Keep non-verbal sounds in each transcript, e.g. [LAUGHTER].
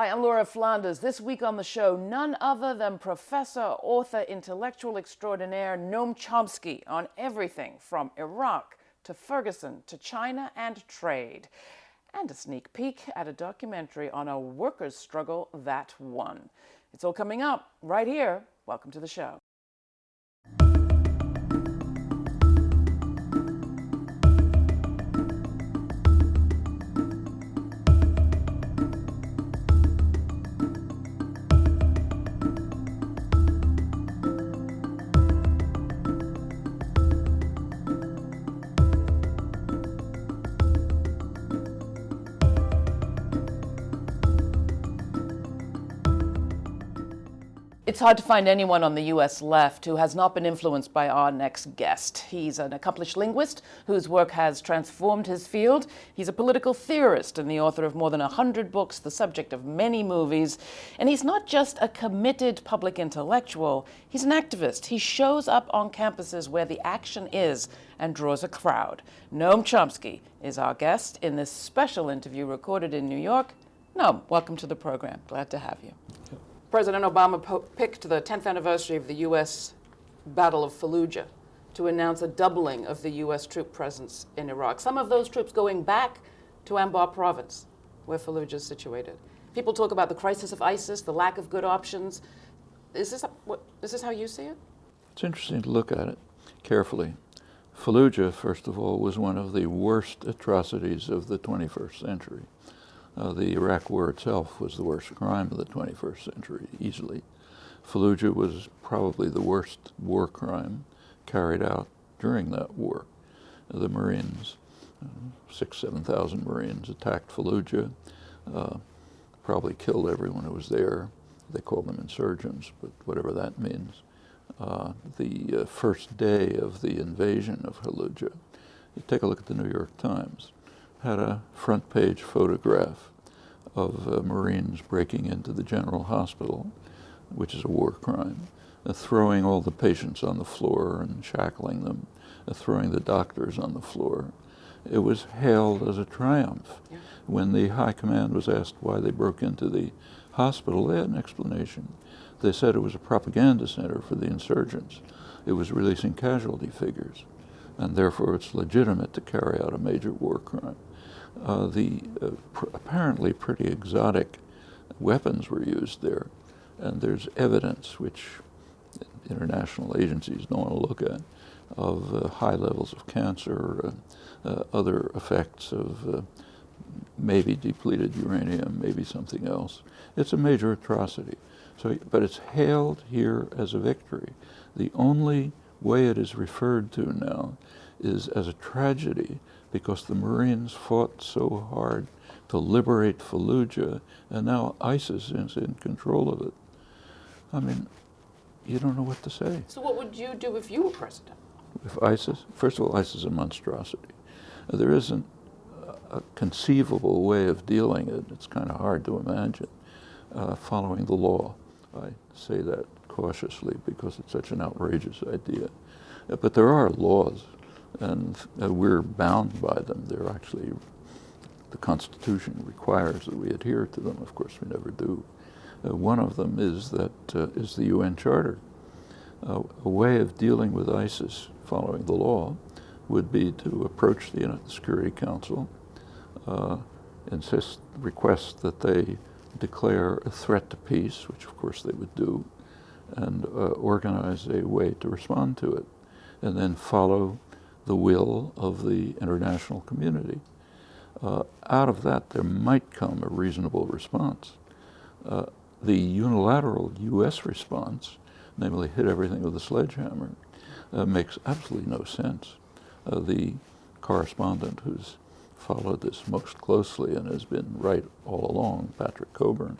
Hi, I'm Laura Flanders. This week on the show, none other than professor, author, intellectual extraordinaire Noam Chomsky on everything from Iraq to Ferguson to China and trade. And a sneak peek at a documentary on a workers' struggle that won. It's all coming up right here. Welcome to the show. It's hard to find anyone on the U.S. left who has not been influenced by our next guest. He's an accomplished linguist whose work has transformed his field. He's a political theorist and the author of more than 100 books, the subject of many movies. And he's not just a committed public intellectual, he's an activist. He shows up on campuses where the action is and draws a crowd. Noam Chomsky is our guest in this special interview recorded in New York. Noam, welcome to the program. Glad to have you. President Obama picked the 10th anniversary of the U.S. Battle of Fallujah to announce a doubling of the U.S. troop presence in Iraq. Some of those troops going back to Anbar province, where Fallujah is situated. People talk about the crisis of ISIS, the lack of good options. Is this, what, is this how you see it? It's interesting to look at it carefully. Fallujah, first of all, was one of the worst atrocities of the 21st century. Uh, the Iraq War itself was the worst crime of the 21st century, easily. Fallujah was probably the worst war crime carried out during that war. Uh, the Marines, uh, six, 7,000 Marines attacked Fallujah, uh, probably killed everyone who was there. They called them insurgents, but whatever that means. Uh, the uh, first day of the invasion of Fallujah, you take a look at the New York Times had a front page photograph of uh, Marines breaking into the General Hospital, which is a war crime, uh, throwing all the patients on the floor and shackling them, uh, throwing the doctors on the floor. It was hailed as a triumph. Yeah. When the high command was asked why they broke into the hospital, they had an explanation. They said it was a propaganda center for the insurgents. It was releasing casualty figures, and therefore it's legitimate to carry out a major war crime uh, the uh, pr apparently pretty exotic weapons were used there. And there's evidence, which international agencies don't want to look at, of uh, high levels of cancer, uh, uh, other effects of uh, maybe depleted uranium, maybe something else. It's a major atrocity. So, but it's hailed here as a victory. The only way it is referred to now is as a tragedy because the Marines fought so hard to liberate Fallujah, and now ISIS is in control of it. I mean, you don't know what to say. So what would you do if you were president? If ISIS? First of all, ISIS is a monstrosity. There isn't a conceivable way of dealing it. It's kind of hard to imagine uh, following the law. I say that cautiously because it's such an outrageous idea. Uh, but there are laws and uh, we're bound by them. They're actually, the Constitution requires that we adhere to them. Of course, we never do. Uh, one of them is that uh, is the UN Charter. A way of dealing with ISIS, following the law, would be to approach the Security Council, uh, insist, request that they declare a threat to peace, which of course they would do, and uh, organize a way to respond to it, and then follow the will of the international community. Uh, out of that, there might come a reasonable response. Uh, the unilateral U.S. response, namely hit everything with a sledgehammer, uh, makes absolutely no sense. Uh, the correspondent who's followed this most closely and has been right all along, Patrick Cockburn,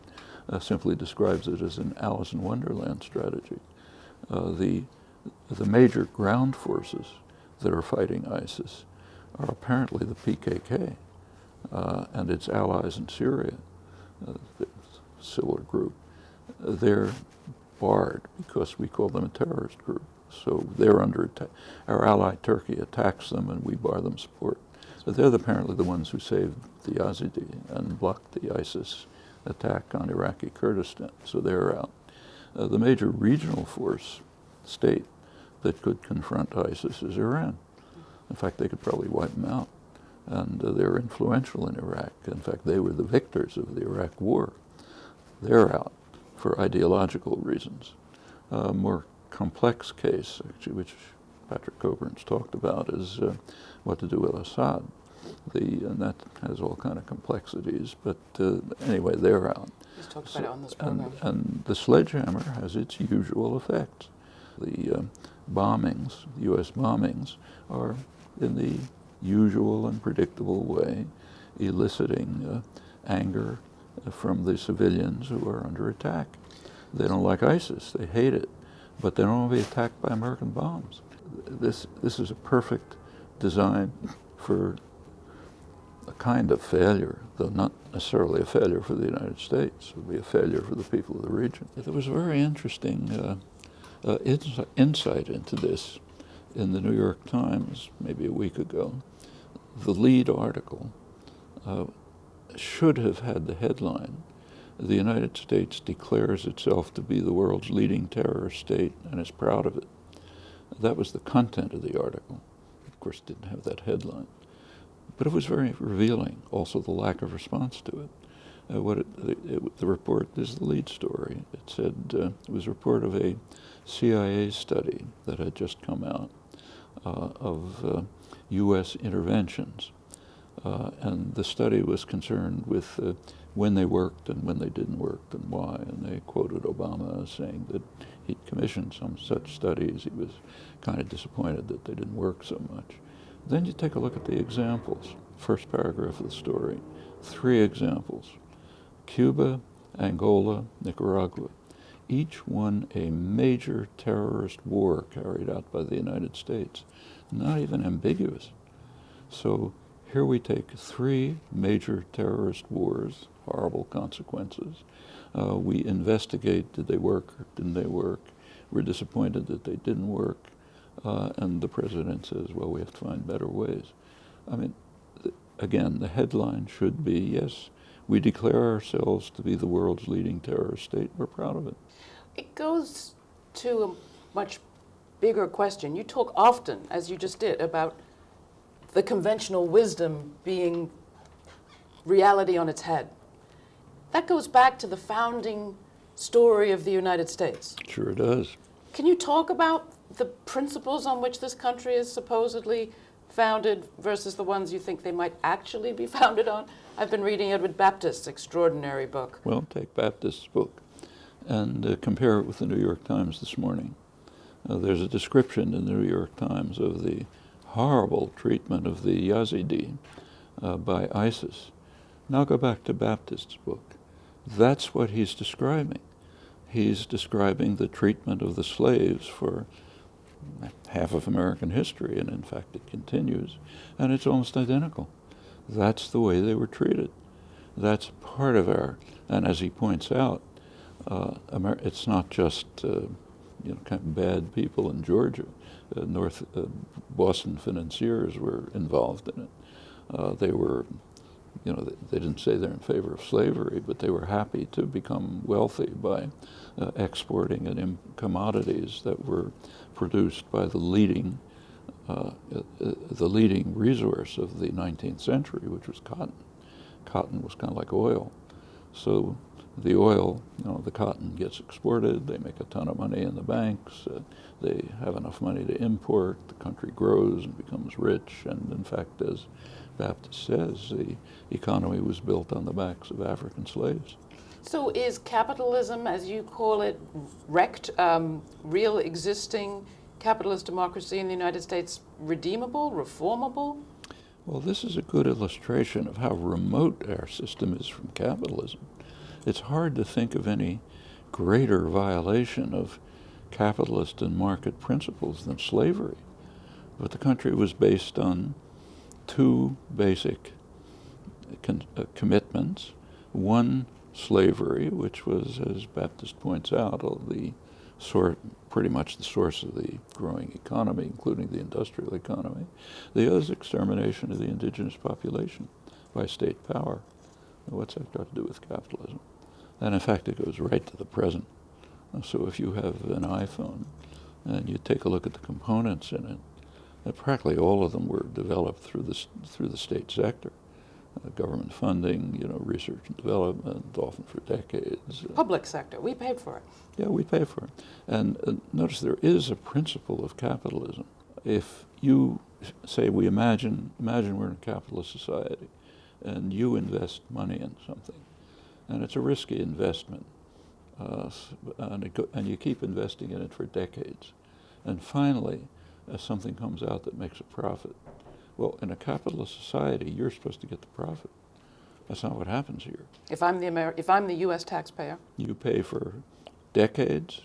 uh, simply describes it as an Alice in Wonderland strategy. Uh, the, the major ground forces that are fighting ISIS are apparently the PKK uh, and its allies in Syria, uh, the similar group. They're barred because we call them a terrorist group. So they're under attack. Our ally Turkey attacks them and we bar them support. So they're apparently the ones who saved the Yazidi and blocked the ISIS attack on Iraqi Kurdistan, so they're out. Uh, the major regional force state that could confront ISIS is Iran. In fact, they could probably wipe them out. And uh, they're influential in Iraq. In fact, they were the victors of the Iraq War. They're out for ideological reasons. A more complex case, actually, which Patrick Cockburn's talked about, is uh, what to do with Assad. The, and that has all kind of complexities, but uh, anyway, they're out. He's talked about it on this program. And, and the sledgehammer has its usual effects. The uh, bombings, U.S. bombings, are in the usual and predictable way, eliciting uh, anger from the civilians who are under attack. They don't like ISIS, they hate it, but they don't want to be attacked by American bombs. This, this is a perfect design for a kind of failure, though not necessarily a failure for the United States. It would be a failure for the people of the region. There was a very interesting uh, uh, ins insight into this in the New York Times maybe a week ago. The lead article uh, should have had the headline, the United States declares itself to be the world's leading terror state and is proud of it. That was the content of the article. Of course, didn't have that headline. But it was very revealing, also the lack of response to it. Uh, what it, it, the report is the lead story. It said uh, it was a report of a CIA study that had just come out uh, of U.S. Uh, interventions. Uh, and the study was concerned with when they worked and when they didn't work and why. And they quoted Obama as saying that he'd commissioned some such studies. He was kind of disappointed that they didn't work so much. Then you take a look at the examples. First paragraph of the story. Three examples. Cuba, Angola, Nicaragua each won a major terrorist war carried out by the United States. Not even ambiguous. So here we take three major terrorist wars, horrible consequences. Uh, we investigate, did they work or didn't they work? We're disappointed that they didn't work. Uh, and the president says, well, we have to find better ways. I mean, again, the headline should be, yes, we declare ourselves to be the world's leading terrorist state. We're proud of it. It goes to a much bigger question. You talk often, as you just did, about the conventional wisdom being reality on its head. That goes back to the founding story of the United States. Sure it does. Can you talk about the principles on which this country is supposedly founded versus the ones you think they might actually be [LAUGHS] founded on? I've been reading Edward Baptist's extraordinary book. Well, take Baptist's book and uh, compare it with the New York Times this morning. Uh, there's a description in the New York Times of the horrible treatment of the Yazidi uh, by ISIS. Now go back to Baptist's book. That's what he's describing. He's describing the treatment of the slaves for half of American history, and in fact it continues, and it's almost identical. That's the way they were treated. That's part of our, and as he points out, uh, it's not just uh, you know kind of bad people in Georgia. Uh, North uh, Boston financiers were involved in it. Uh, they were, you know, they, they, didn't say they're in favor of slavery, but they were happy to become wealthy by uh, exporting and commodities that were produced by the leading uh, the leading resource of the 19th century, which was cotton. Cotton was kind of like oil. So the oil, you know, the cotton gets exported, they make a ton of money in the banks, uh, they have enough money to import, the country grows and becomes rich, and in fact, as Baptist says, the economy was built on the backs of African slaves. So is capitalism, as you call it, wrecked, um, real existing capitalist democracy in the United States redeemable, reformable? Well, this is a good illustration of how remote our system is from capitalism. It's hard to think of any greater violation of capitalist and market principles than slavery. But the country was based on two basic uh, commitments. One, slavery, which was, as Baptist points out, the sort, pretty much the source of the growing economy, including the industrial economy. The other is extermination of the indigenous population by state power. What's that got to do with capitalism? And in fact, it goes right to the present. So if you have an iPhone and you take a look at the components in it, practically all of them were developed through the, through the state sector. Uh, government funding, you know, research and development, often for decades. Public sector, we paid for it. Yeah, we pay for it. And uh, notice there is a principle of capitalism. If you say we imagine, imagine we're in a capitalist society, and you invest money in something, and it's a risky investment, uh, and, go, and, you keep investing in it for decades, and finally, uh, something comes out that makes a profit. Well, in a capitalist society, you're supposed to get the profit. That's not what happens here. If I'm the Amer if I'm the U.S. taxpayer, you pay for decades,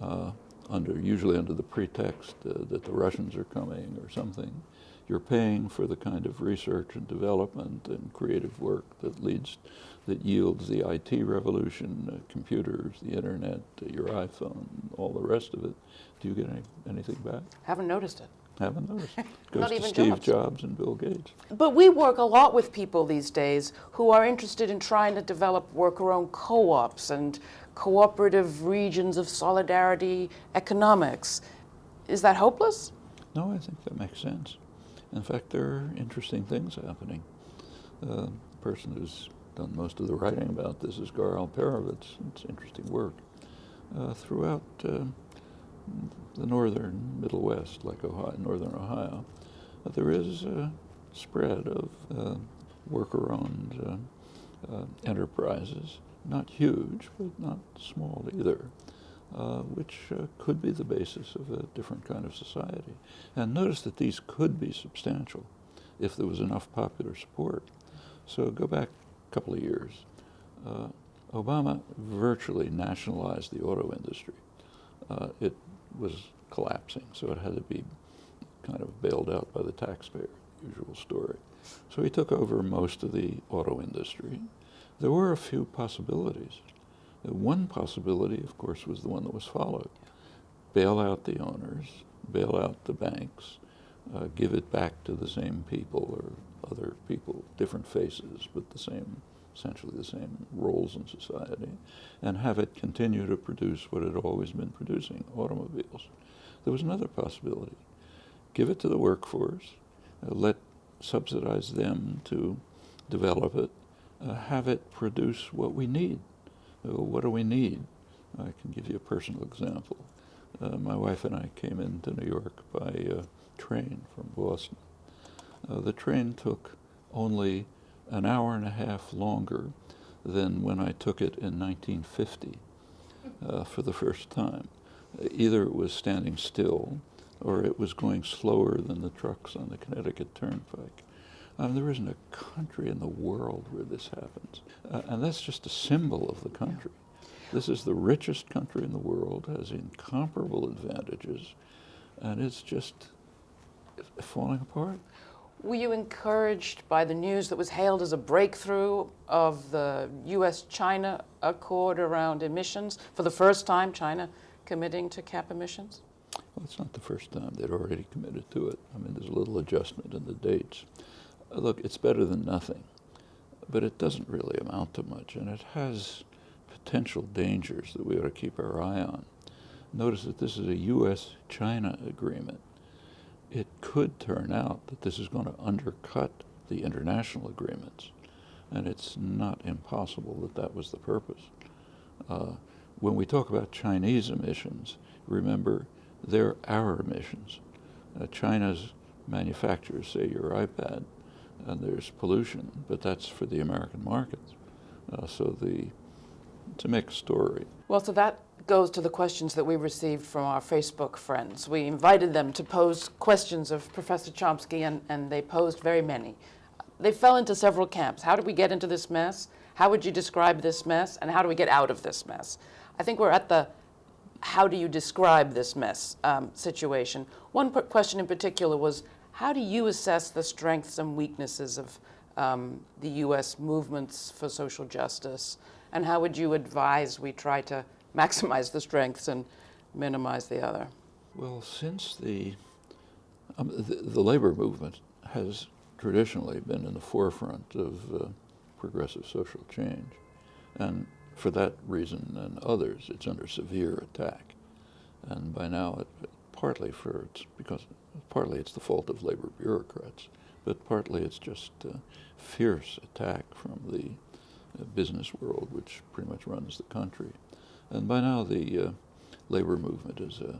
uh, under usually under the pretext uh, that the Russians are coming or something. You're paying for the kind of research and development and creative work that leads, that yields the IT revolution, uh, computers, the internet, uh, your iPhone, all the rest of it. Do you get any, anything back? Haven't noticed it. Haven't [LAUGHS] noticed. Goes Not to even Steve Jobs. Jobs and Bill Gates. But we work a lot with people these days who are interested in trying to develop worker-owned co-ops and cooperative regions of solidarity economics. Is that hopeless? No, I think that makes sense. In fact, there are interesting things happening. Uh, the person who's done most of the writing about this is Gar Alperovitz. It's interesting work. Uh, throughout uh, the northern Middle West, like Ohio, northern Ohio, uh, there is a spread of uh, worker-owned uh, enterprises not huge, but not small either, uh, which uh, could be the basis of a different kind of society. And notice that these could be substantial if there was enough popular support. So go back a couple of years. Uh, Obama virtually nationalized the auto industry. Uh, it was collapsing, so it had to be kind of bailed out by the taxpayer, usual story. So he took over most of the auto industry. There were a few possibilities. One possibility, of course, was the one that was followed. Bail out the owners, bail out the banks, uh, give it back to the same people or other people, different faces, but the same, essentially the same roles in society, and have it continue to produce what it had always been producing, automobiles. There was another possibility. Give it to the workforce, uh, let subsidize them to develop it, uh, have it produce what we need. Uh, what do we need? I can give you a personal example. Uh, my wife and I came into New York by uh, train from Boston. Uh, the train took only an hour and a half longer than when I took it in 1950 uh, for the first time. Either it was standing still or it was going slower than the trucks on the Connecticut Turnpike. Um, there isn't a country in the world where this happens. Uh, and that's just a symbol of the country. This is the richest country in the world, has incomparable advantages, and it's just falling apart. Were you encouraged by the news that was hailed as a breakthrough of the U.S.-China accord around emissions? For the first time, China committing to cap emissions? Well, it's not the first time. They'd already committed to it. I mean, there's a little adjustment in the dates. Look, it's better than nothing, but it doesn't really amount to much, and it has potential dangers that we ought to keep our eye on. Notice that this is a U.S.-China agreement. It could turn out that this is going to undercut the international agreements, and it's not impossible that that was the purpose. Uh, when we talk about Chinese emissions, remember, they're our emissions. Uh, China's manufacturers, say your iPad, and there's pollution, but that's for the American markets. Uh, so the it's a mixed story. Well, so that goes to the questions that we received from our Facebook friends. We invited them to pose questions of Professor Chomsky, and, and they posed very many. They fell into several camps. How did we get into this mess? How would you describe this mess? And how do we get out of this mess? I think we're at the how do you describe this mess um, situation. One question in particular was, how do you assess the strengths and weaknesses of um, the U.S. movements for social justice? And how would you advise we try to maximize the strengths and minimize the other? Well, since the, um, the, the, labor movement has traditionally been in the forefront of uh, progressive social change, and for that reason and others, it's under severe attack. And by now, it, partly for it's because partly it's the fault of labor bureaucrats, but partly it's just a fierce attack from the uh, business world, which pretty much runs the country. And by now, the uh, labor movement is a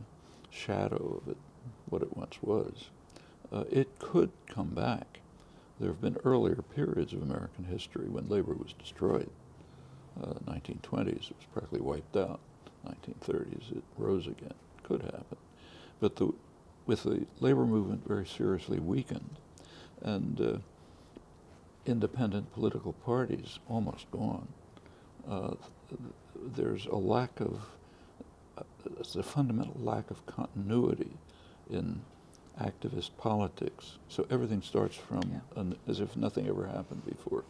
shadow of it, what it once was. Uh, it could come back. There have been earlier periods of American history when labor was destroyed. Uh, 1920s, it was practically wiped out. 1930s, it rose again. Could happen. But the, with the labor movement very seriously weakened and uh, independent political parties almost gone, uh, there's a lack of, uh, a fundamental lack of continuity in activist politics. So everything starts from Yeah. an, as if nothing ever happened before.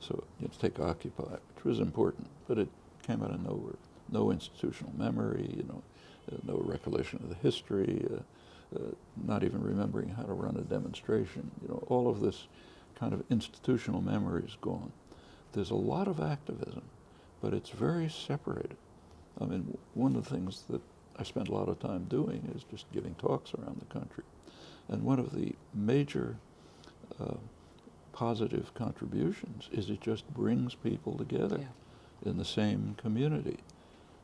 So you have to take Occupy, which was important, but it came out of nowhere. No institutional memory, you know, uh, no recollection of the history, uh, uh, not even remembering how to run a demonstration. You know, all of this kind of institutional memory is gone. There's a lot of activism, but it's very separated. I mean, one of the things that I spend a lot of time doing is just giving talks around the country. And one of the major uh, positive contributions is it just brings people together Yeah. in the same community.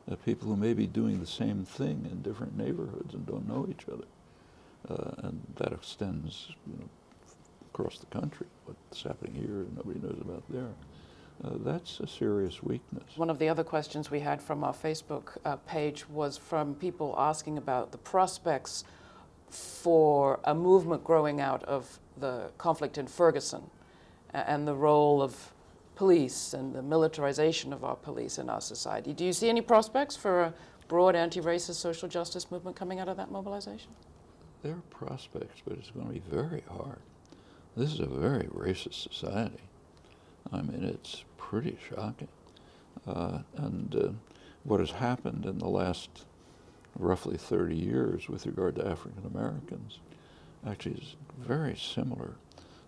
Uh, people who may be doing the same thing in different neighborhoods and don't know each other. Uh, and that extends you know, across the country. What's happening here, nobody knows about there. Uh, that's a serious weakness. One of the other questions we had from our Facebook uh, page was from people asking about the prospects for a movement growing out of the conflict in Ferguson and the role of police and the militarization of our police in our society. Do you see any prospects for a broad anti-racist social justice movement coming out of that mobilization? There are prospects, but it's going to be very hard. This is a very racist society. I mean, it's pretty shocking. Uh, and uh, what has happened in the last roughly 30 years with regard to African Americans actually is very similar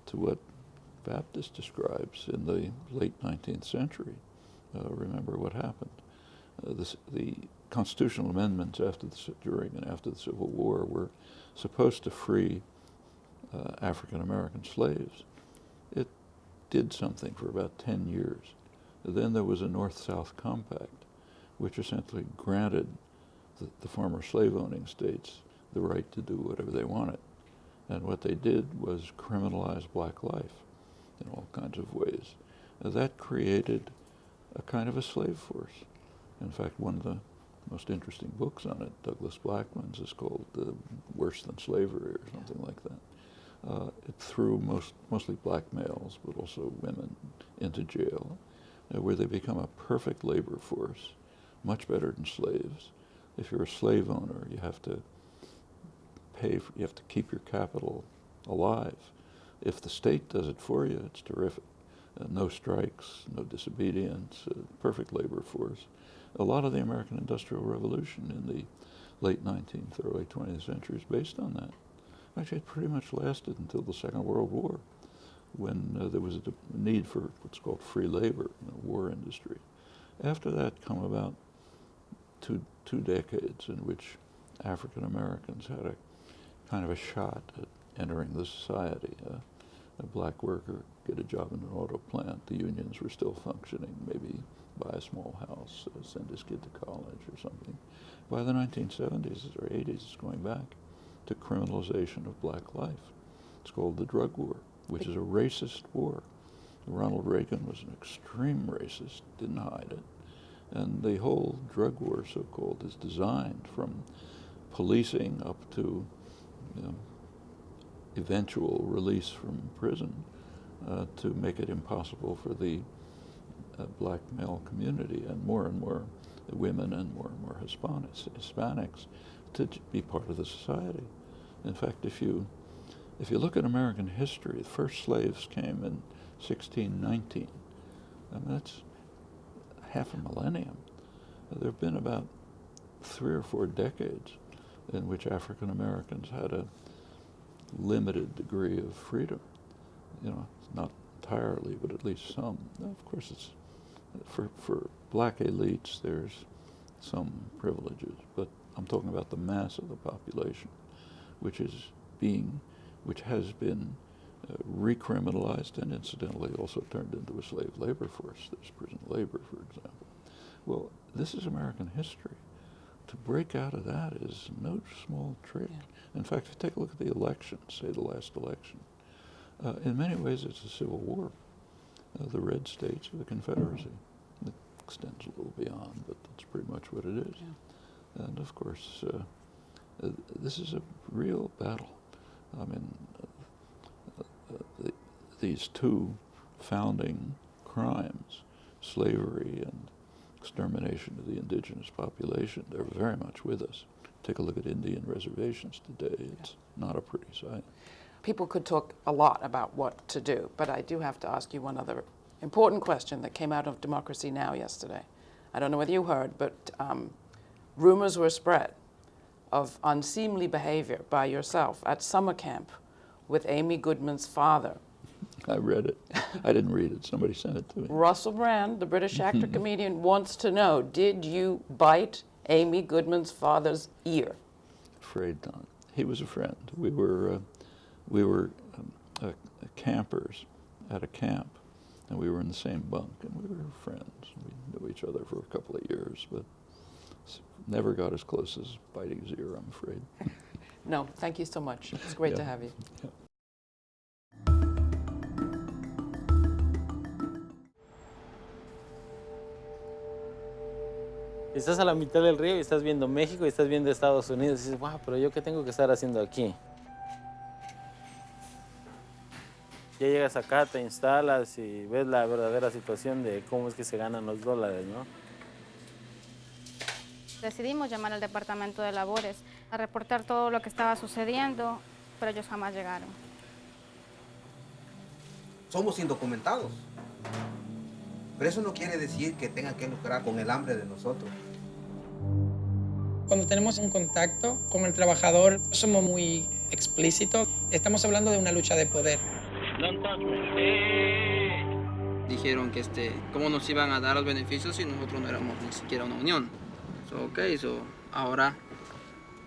to what Baptist describes in the late 19th century. Uh, remember what happened. Uh, the constitutional amendments after the, during and after the Civil War were supposed to free uh, African American slaves. It did something for about 10 years. Then there was a North-South Compact, which essentially granted the, the former slave-owning states the right to do whatever they wanted. And what they did was criminalize black life in all kinds of ways. Uh, that created a kind of a slave force. In fact, one of the most interesting books on it, Douglas Blackmon's, is called uh, Worse Than Slavery or something like that. Uh, it threw most, mostly black males, but also women, into jail, uh, where they become a perfect labor force, much better than slaves. If you're a slave owner, you have to pay, for, you have to keep your capital alive. If the state does it for you, it's terrific. Uh, no strikes, no disobedience, uh, perfect labor force. A lot of the American Industrial Revolution in the late 19th, early 20th century is based on that. Actually, it pretty much lasted until the Second World War, when uh, there was a need for what's called free labor in the war industry. After that come about two, two decades in which African Americans had a kind of a shot at entering the society. Uh, a black worker get a job in an auto plant. The unions were still functioning. Maybe buy a small house, uh, send his kid to college or something. By the 1970s or 80s, it's going back to criminalization of black life. It's called the drug war, which is a racist war. Ronald Reagan was an extreme racist, didn't hide it. And the whole drug war, so-called, is designed from policing up to you know, eventual release from prison uh, to make it impossible for the uh, black male community and more and more women and more and more Hispanics, Hispanics to be part of the society. In fact, if you if you look at American history, the first slaves came in 1619. I mean, that's half a millennium. There have been about three or four decades in which African Americans had a limited degree of freedom. You know, not entirely, but at least some. Of course, it's for for black elites, there's some privileges, but I'm talking about the mass of the population, which is being, which has been uh, recriminalized and incidentally also turned into a slave labor force. There's prison labor, for example. Well, this is American history. To break out of that is no small trick. Yeah. In fact, if you take a look at the election, say the last election, uh, in many ways it's a civil war. Uh, the red states of the Confederacy. It extends a little beyond, but that's pretty much what it is. Yeah. And of course, uh, this is a real battle. I mean, uh, uh, the, these two founding crimes, slavery and extermination of the indigenous population, they're very much with us. Take a look at Indian reservations today. It's not a pretty sight. People could talk a lot about what to do, but I do have to ask you one other important question that came out of Democracy Now! yesterday. I don't know whether you heard, but um, rumors were spread of unseemly behavior by yourself at summer camp with Amy Goodman's father. I read it. I didn't read it. Somebody sent it to me. Russell Brand, the British actor [LAUGHS] comedian, wants to know Did you bite Amy Goodman's father's ear? Afraid not. He was a friend. We were, uh, we were um, uh, campers at a camp, and we were in the same bunk, and we were friends. We knew each other for a couple of years, but never got as close as biting his ear, I'm afraid. [LAUGHS] No, thank you so much. It's great to Yeah. have you. Estás a la mitad del río y estás viendo México y estás viendo Estados Unidos. Y dices, wow, pero yo qué tengo que estar haciendo aquí. Ya llegas acá, te instalas y ves la verdadera situación de cómo es que se ganan los dólares, ¿no? Decidimos llamar al Departamento de Labores a reportar todo lo que estaba sucediendo, pero ellos jamás llegaron. somos indocumentados. Pero eso no quiere decir que tengan que lucrar con el hambre de nosotros. Cuando tenemos un contacto con el trabajador, somos muy explícitos. Estamos hablando de una lucha de poder. dijeron que este, cómo nos iban a dar los beneficios si nosotros no éramos ni siquiera una unión. So, ok, so, ahora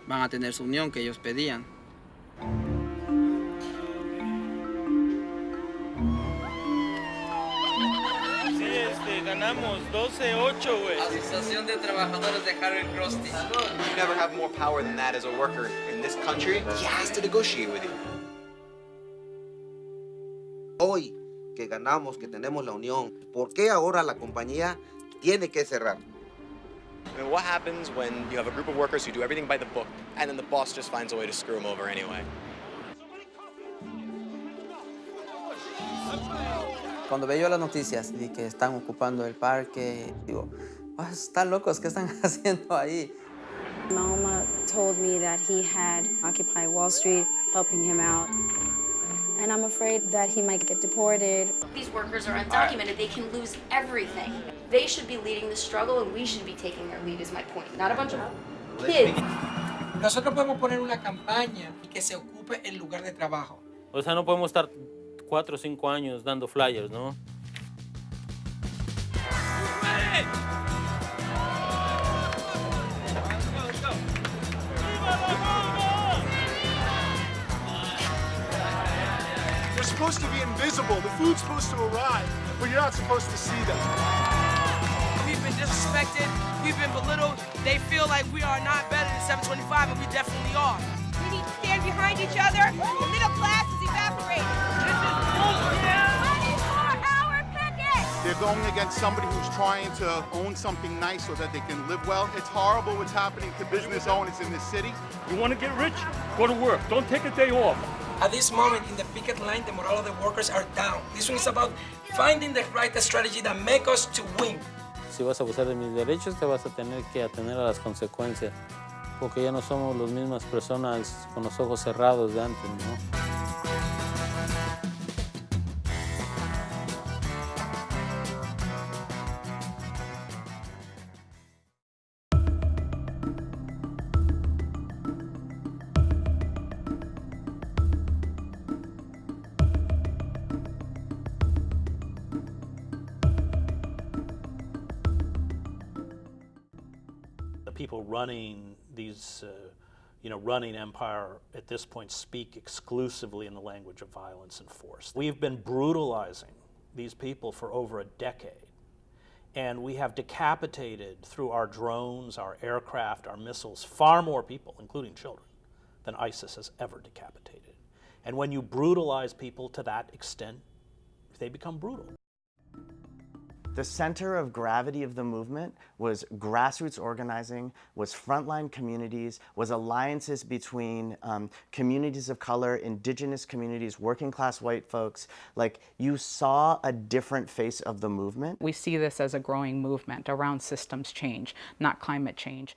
van a tener su unión que ellos pedían. Sí, este, ganamos 12-8, güey. Asociación de Trabajadores de Harry Krusty. You never have more power than that as a worker in this country. He has to negotiate with you. Hoy que ganamos, que tenemos la unión, ¿por qué ahora la compañía tiene que cerrar? I mean, what happens when you have a group of workers who do everything by the book and then the boss just finds a way to screw them over anyway? Cuando veo las noticias de que están ocupando el parque, digo, "Ah, están locos, ¿qué están [LAUGHS] haciendo ahí? Mahoma told me that he had Occupy Wall Street helping him out. And I'm afraid that he might get deported. These workers are undocumented. They can lose everything. They should be leading the struggle, and we should be taking their lead. Is my point. Not a bunch of kids. Nosotros podemos poner una campaña y que se ocupe el lugar de trabajo. O sea, no podemos estar 4 o 5 años dando flyers, ¿no? Supposed to be invisible. The food's supposed to arrive, but you're not supposed to see them. We've been disrespected. We've been belittled. They feel like we are not better than 725, and we definitely are. We need to stand behind each other. The middle class is evaporating. This is bullshit. Money for picket. They're going against somebody who's trying to own something nice so that they can live well. It's horrible what's happening to business owners in this city. You want to get rich? Go to work. Don't take a day off. At this moment in the picket line, the morale of the workers are down. This one is about finding the right strategy that make us to win. Si vas a abusar de mis derechos, te vas a tener que atener a las consecuencias. Porque ya no somos las mismas personas con los ojos cerrados de antes, ¿no? Running these, uh, you know, running empire at this point speak exclusively in the language of violence and force. We've been brutalizing these people for over a decade. And we have decapitated through our drones, our aircraft, our missiles, far more people, including children, than ISIS has ever decapitated. And when you brutalize people to that extent, they become brutal. The center of gravity of the movement was grassroots organizing, was frontline communities, was alliances between um, communities of color, indigenous communities, working class white folks. Like you saw a different face of the movement. We see this as a growing movement around systems change, not climate change.